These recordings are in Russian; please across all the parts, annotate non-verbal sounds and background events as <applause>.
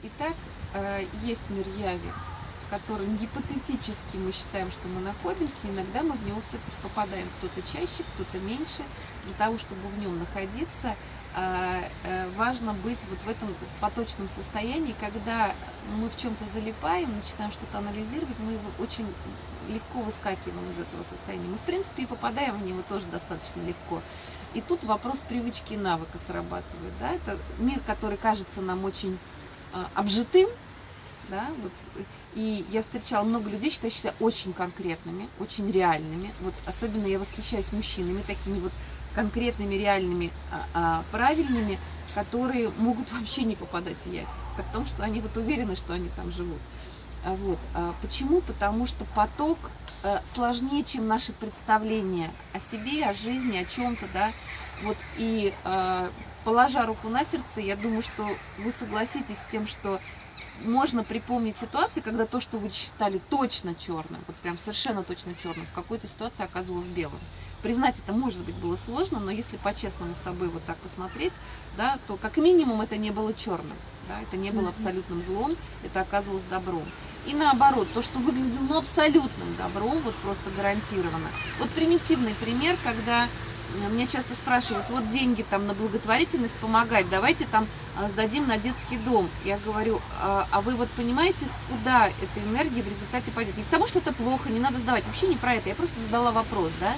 Итак, э, есть мир яви, в котором гипотетически мы считаем, что мы находимся, иногда мы в него все-таки попадаем, кто-то чаще, кто-то меньше. Для того, чтобы в нем находиться, э, э, важно быть вот в этом поточном состоянии, когда мы в чем-то залипаем, начинаем что-то анализировать, мы его очень легко выскакиваем из этого состояния. Мы, в принципе, и попадаем в него тоже достаточно легко. И тут вопрос привычки и навыка срабатывает. Да? Это мир, который кажется нам очень обжитым, да, вот, и я встречала много людей, считаю себя очень конкретными, очень реальными, вот, особенно я восхищаюсь мужчинами, такими вот конкретными, реальными, а, а, правильными, которые могут <laughs> вообще не попадать в при том, что они вот уверены, что они там живут. А, вот. А, почему? Потому что поток а, сложнее, чем наши представления о себе, о жизни, о чем-то, да, вот, и а, положа руку на сердце, я думаю, что вы согласитесь с тем, что можно припомнить ситуации, когда то, что вы считали точно черным, вот прям совершенно точно черным, в какой-то ситуации оказалось белым. Признать это, может быть, было сложно, но если по-честному с собой вот так посмотреть, да, то как минимум это не было черным, да, это не было абсолютным злом, это оказалось добром. И наоборот, то, что выглядело ну, абсолютным добром, вот просто гарантированно. Вот примитивный пример, когда меня часто спрашивают, вот деньги там на благотворительность помогать, давайте там а, сдадим на детский дом. Я говорю, а, а вы вот понимаете, куда эта энергия в результате пойдет? Не к тому, что это плохо, не надо сдавать, вообще не про это, я просто задала вопрос, да?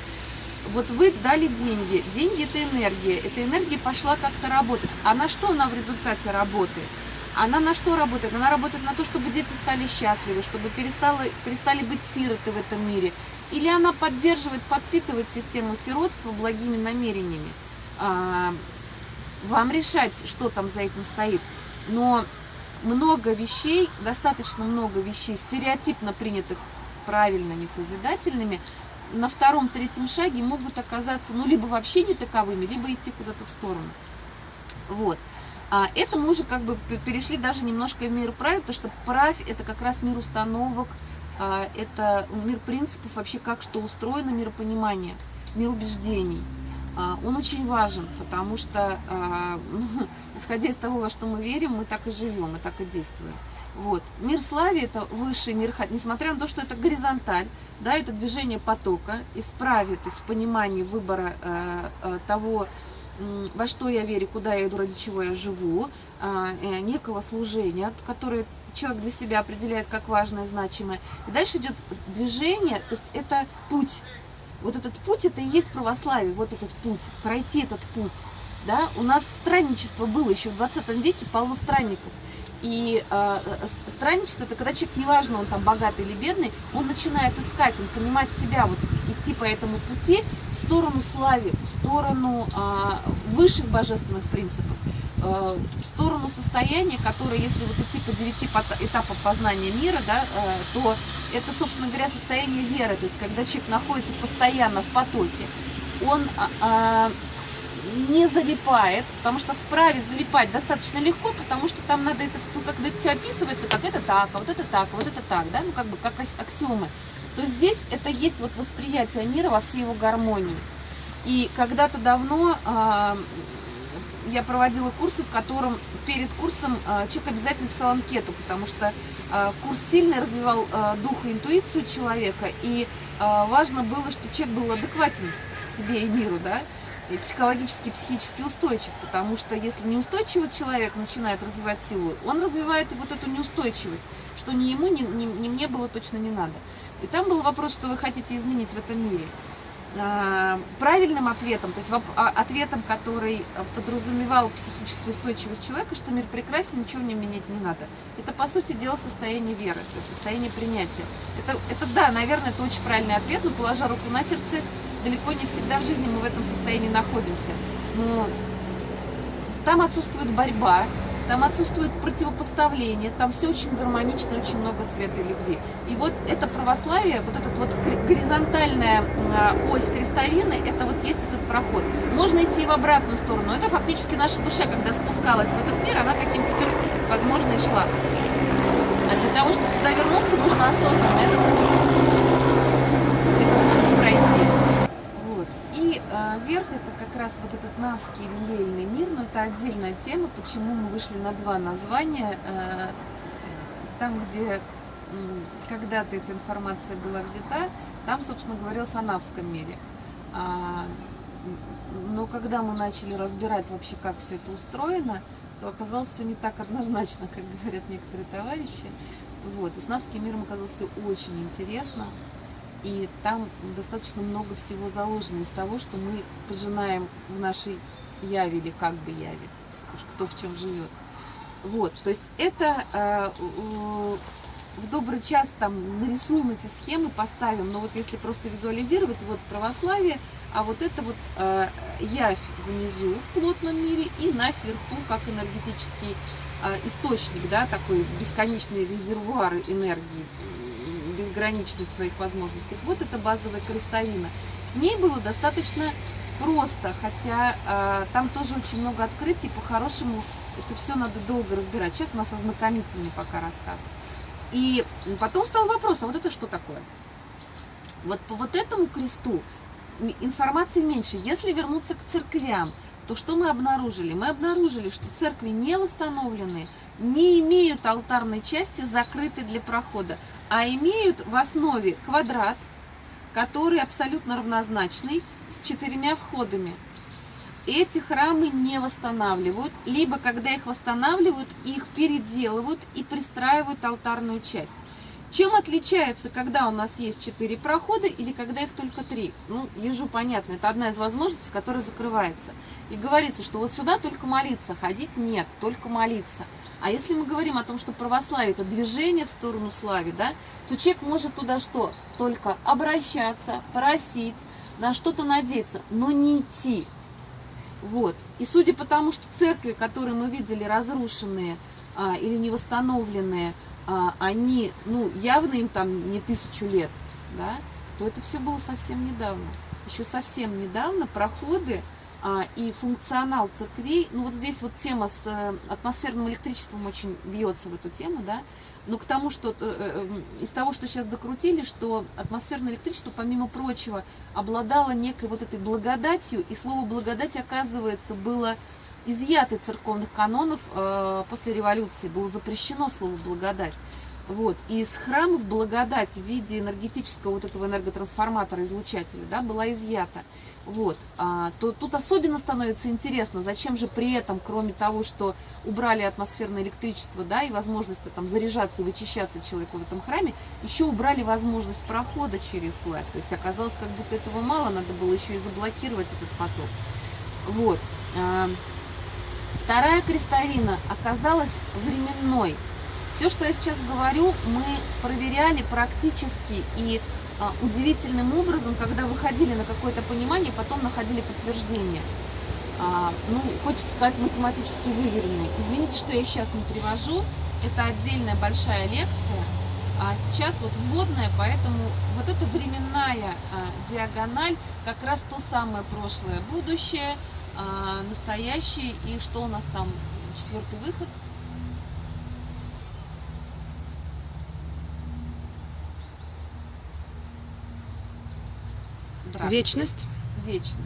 Вот вы дали деньги, деньги это энергия, эта энергия пошла как-то работать, а на что она в результате работает? Она на что работает? Она работает на то, чтобы дети стали счастливы, чтобы перестали, перестали быть сироты в этом мире, или она поддерживает, подпитывает систему сиротства благими намерениями. А, вам решать, что там за этим стоит. Но много вещей, достаточно много вещей, стереотипно принятых правильно несозидательными, на втором-третьем шаге могут оказаться, ну, либо вообще не таковыми, либо идти куда-то в сторону. Вот. А это мы уже как бы перешли даже немножко в мир правил, потому что правь – это как раз мир установок, это мир принципов, вообще как что устроено, миропонимание, мир убеждений. А, он очень важен, потому что, а, <laughs> ну, исходя из того, во что мы верим, мы так и живем, мы так и действуем. Вот. Мир слави – это высший мир, несмотря на то, что это горизонталь, да, это движение потока, исправе, то есть понимание выбора э, э, того, во что я верю, куда я иду, ради чего я живу, э, некого служения, которое человек для себя определяет как важное, значимое. И дальше идет движение, то есть это путь. Вот этот путь, это и есть православие, вот этот путь, пройти этот путь. Да? У нас странничество было еще в 20 веке, полно странников. И э, странничество, это когда человек, неважно, он там богатый или бедный, он начинает искать, он понимать себя, вот идти по этому пути в сторону славы, в сторону э, высших божественных принципов. Э, в сторону состояния, которое, если вот идти по девяти этапам познания мира, да, э, то это, собственно говоря, состояние веры, то есть когда человек находится постоянно в потоке, он а, а, не залипает, потому что вправе залипать достаточно легко, потому что там надо это, ну, когда это все описывается, как это так, а вот это так, а вот это так, да, ну, как бы, как аксиомы, то здесь это есть вот восприятие мира во всей его гармонии. И когда-то давно э, я проводила курсы, в котором перед курсом э, человек обязательно писал анкету, потому что э, курс сильно развивал э, дух и интуицию человека, и важно было, чтобы человек был адекватен себе и миру, да, и психологически, психически устойчив, потому что если неустойчивый человек начинает развивать силу, он развивает и вот эту неустойчивость, что ни ему, ни, ни, ни мне было точно не надо. И там был вопрос, что вы хотите изменить в этом мире. А, правильным ответом, то есть а, ответом, который подразумевал психическую устойчивость человека, что мир прекрасен, ничего в нем менять не надо. Это, по сути дела, состояние веры, то есть состояние принятия. Это, это да, наверное, это очень правильный ответ, но положа руку на сердце, далеко не всегда в жизни мы в этом состоянии находимся. Но там отсутствует борьба, там отсутствует противопоставление, там все очень гармонично, очень много света и любви. И вот это православие, вот этот вот горизонтальная а, ось крестовины, это вот есть этот проход. Можно идти в обратную сторону. Это фактически наша душа, когда спускалась в этот мир, она таким путем, возможно, и шла. А для того, чтобы туда вернуться, нужно осознанно этот путь, этот путь пройти. Вот. И э, А верх это как раз вот этот навский релейный мир, но это отдельная тема, почему мы вышли на два названия. Э, там, где когда-то эта информация была взята, там, собственно, говорилось о навском мире. А, но когда мы начали разбирать вообще, как все это устроено, то оказалось все не так однозначно, как говорят некоторые товарищи. Вот. И с навским миром оказалось все очень интересно. И там достаточно много всего заложено из того, что мы пожинаем в нашей яве или как бы яве, уж кто в чем живет. Вот, то есть это э, в добрый час там нарисуем эти схемы, поставим, но вот если просто визуализировать, вот православие, а вот это вот э, явь внизу в плотном мире и наверху как энергетический э, источник, да, такой бесконечный резервуар энергии, безграничный в своих возможностях. Вот это базовая крестовина. С ней было достаточно просто, хотя э, там тоже очень много открытий, по-хорошему это все надо долго разбирать. Сейчас у нас ознакомительный пока рассказ. И потом стал вопрос, а вот это что такое? Вот по вот этому кресту информации меньше. Если вернуться к церквям, то что мы обнаружили? Мы обнаружили, что церкви не восстановлены, не имеют алтарной части, закрытой для прохода, а имеют в основе квадрат, который абсолютно равнозначный, с четырьмя входами эти храмы не восстанавливают, либо когда их восстанавливают, их переделывают и пристраивают алтарную часть. Чем отличается, когда у нас есть четыре прохода или когда их только три? Ну, ежу понятно, это одна из возможностей, которая закрывается. И говорится, что вот сюда только молиться, ходить нет, только молиться. А если мы говорим о том, что православие это движение в сторону славы, да, то человек может туда что? Только обращаться, просить, на что-то надеяться, но не идти. Вот. И судя по тому, что церкви, которые мы видели разрушенные а, или не восстановленные, а, они, ну, явно им там не тысячу лет, да, то это все было совсем недавно. Еще совсем недавно проходы и функционал церквей, ну вот здесь вот тема с а, атмосферным электричеством очень бьется в эту тему, да, но к тому, что э, э, из того, что сейчас докрутили, что атмосферное электричество, помимо прочего, обладало некой вот этой благодатью, и слово благодать, оказывается, было изъято из церковных канонов э, после революции, было запрещено слово благодать. Вот. И из храмов благодать в виде энергетического вот этого энерготрансформатора, излучателя, да, была изъята. Вот. А, то тут особенно становится интересно, зачем же при этом, кроме того, что убрали атмосферное электричество, да, и возможность там заряжаться и вычищаться человеку в этом храме, еще убрали возможность прохода через слайд. То есть оказалось, как будто этого мало, надо было еще и заблокировать этот поток. Вот. А, вторая крестовина оказалась временной. Все, что я сейчас говорю, мы проверяли практически и а, удивительным образом, когда выходили на какое-то понимание, потом находили подтверждение. А, ну, хочется сказать, математически выверенные. Извините, что я их сейчас не привожу. Это отдельная большая лекция. А сейчас вот вводная, поэтому вот эта временная а, диагональ как раз то самое прошлое, будущее, а, настоящее. И что у нас там? Четвертый выход – Вечность? Вечность.